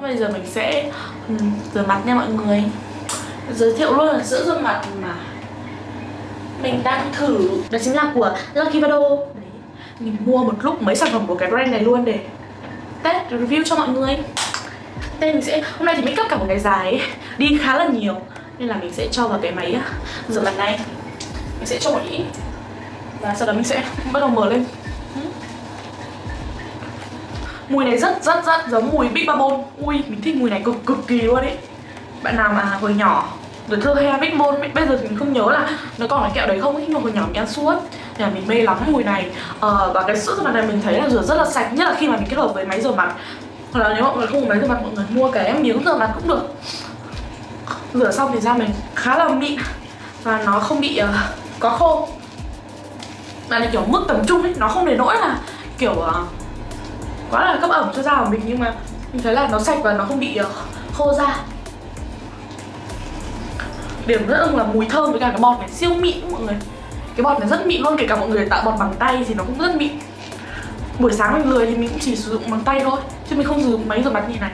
Bây giờ mình sẽ ừ, rửa mặt nha mọi người. Giới thiệu luôn là sữa rửa mặt mà Mình đang thử. Đó chính là của Lucky Vado. Đấy, Mình mua một lúc mấy sản phẩm của cái brand này luôn để test review cho mọi người. Đây mình sẽ, hôm nay thì mình cấp cả một ngày dài ấy, Đi khá là nhiều. Nên là mình sẽ cho vào cái máy à, rửa mặt này. Mình sẽ cho một ít. Và sau đó mình sẽ bắt đầu mở lên. Ừ. Mùi này rất rất rất giống mùi Big Bubble. Ui, mình thích mùi này cực cực kỳ luôn ấy. Bạn nào mà hồi nhỏ rồi thơ he Big Môn Bây giờ thì mình không nhớ là nó còn cái kẹo đấy không ấy Nhưng mà hồi nhỏ mình ăn suốt. Nhà mình mê lắm mùi này. Ờ, Và cái sữa rửa mặt này mình thấy là rửa rất là sạch Nhất là khi mà mình kết hợp với máy rửa mặt. Hoặc là nếu mọi người không có máy rửa mặt mọi người mua cái miếng rửa mặt cũng được. Rửa xong thì da mình khá là mịn Và nó không bị uh, có khô. Mà là kiểu mức tầm trung ấy Nó không đến nỗi là kiểu uh, quá là cấp ẩm cho da của mình, nhưng mà mình thấy là nó sạch và nó không bị ờ, khô da. Điểm rất ưng là mùi thơm với cả cái bọt này siêu mịn, mọi người. Cái bọt này rất mịn luôn, kể cả mọi người tạo bọt bằng tay thì nó cũng rất mịn. Buổi sáng mình lười thì mình cũng chỉ sử dụng bằng tay thôi, chứ mình không sử dụng máy rửa mặt như này.